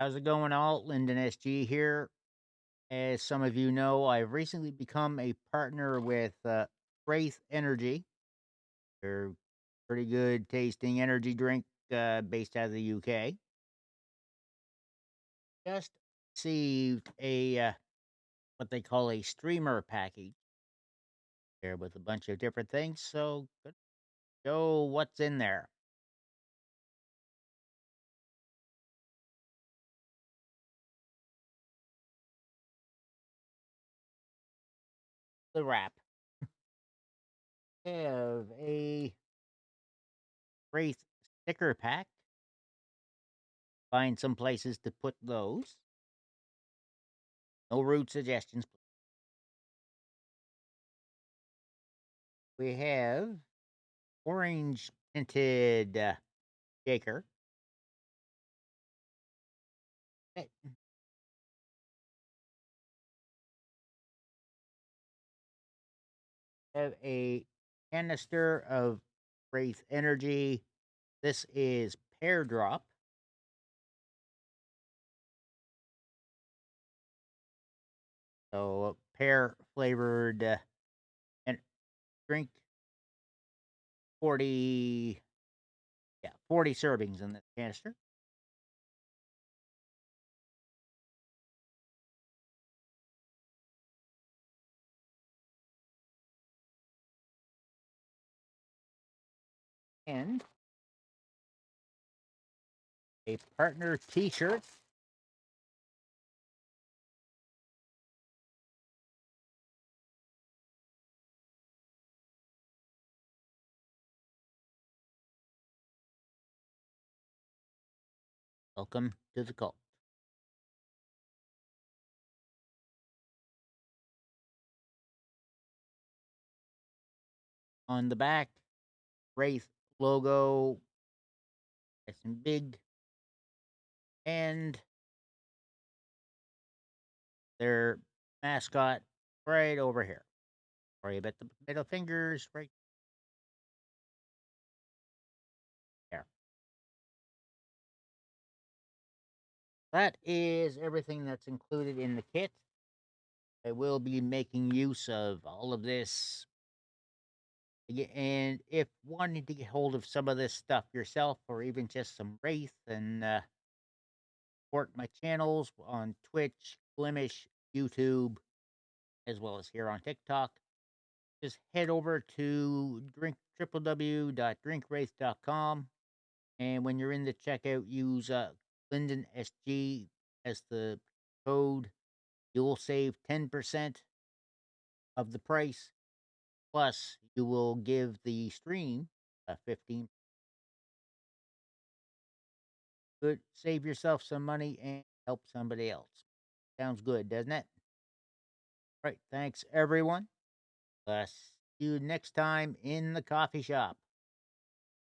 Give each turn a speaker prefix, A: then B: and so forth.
A: How's it going, all? Lyndon SG here. As some of you know, I've recently become a partner with uh, Wraith Energy. They're pretty good tasting energy drink uh, based out of the UK. Just received a uh, what they call a streamer package there with a bunch of different things. So, show what's in there. The wrap. have a Wraith sticker pack. Find some places to put those. No rude suggestions. We have orange tinted uh, shaker. Have a canister of Wraith Energy. This is Pear Drop. So pear flavored uh, and drink 40 yeah, 40 servings in this canister. And a partner t-shirt. Welcome to the cult. On the back, Wraith logo, nice and big, and their mascot right over here. Sorry about the middle fingers right there. That is everything that's included in the kit. I will be making use of all of this. And if wanting to get hold of some of this stuff yourself, or even just some Wraith and uh, support my channels on Twitch, Blemish, YouTube, as well as here on TikTok, just head over to drink www.drinkwraith.com. And when you're in the checkout, use uh, Lyndon SG as the code. You'll save 10% of the price. Plus, you will give the stream a 15 good save yourself some money and help somebody else. Sounds good, doesn't it? Right. Thanks everyone. Uh, see you next time in the coffee shop.